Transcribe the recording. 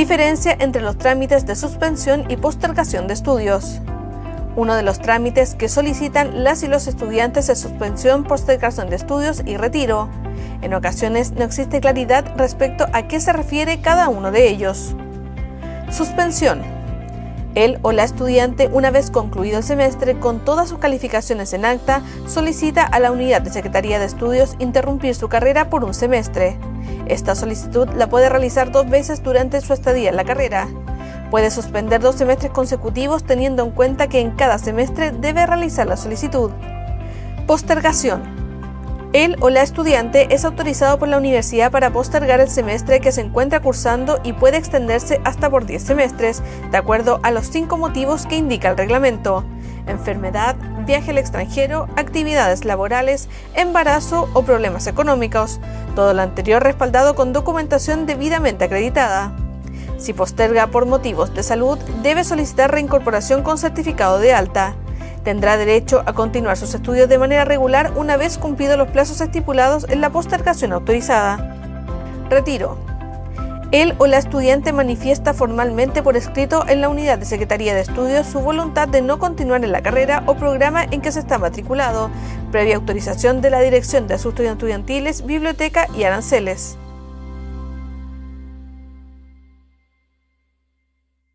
Diferencia entre los trámites de suspensión y postergación de estudios. Uno de los trámites que solicitan las y los estudiantes es suspensión, postergación de estudios y retiro. En ocasiones no existe claridad respecto a qué se refiere cada uno de ellos. Suspensión. Él o la estudiante, una vez concluido el semestre con todas sus calificaciones en acta, solicita a la unidad de Secretaría de Estudios interrumpir su carrera por un semestre. Esta solicitud la puede realizar dos veces durante su estadía en la carrera. Puede suspender dos semestres consecutivos teniendo en cuenta que en cada semestre debe realizar la solicitud. Postergación. Él o la estudiante es autorizado por la universidad para postergar el semestre que se encuentra cursando y puede extenderse hasta por 10 semestres, de acuerdo a los cinco motivos que indica el reglamento. Enfermedad, viaje al extranjero, actividades laborales, embarazo o problemas económicos. Todo lo anterior respaldado con documentación debidamente acreditada. Si posterga por motivos de salud, debe solicitar reincorporación con certificado de alta. Tendrá derecho a continuar sus estudios de manera regular una vez cumplidos los plazos estipulados en la postergación autorizada. Retiro. Él o la estudiante manifiesta formalmente por escrito en la unidad de Secretaría de Estudios su voluntad de no continuar en la carrera o programa en que se está matriculado, previa autorización de la Dirección de Asuntos Estudiantiles, Biblioteca y Aranceles.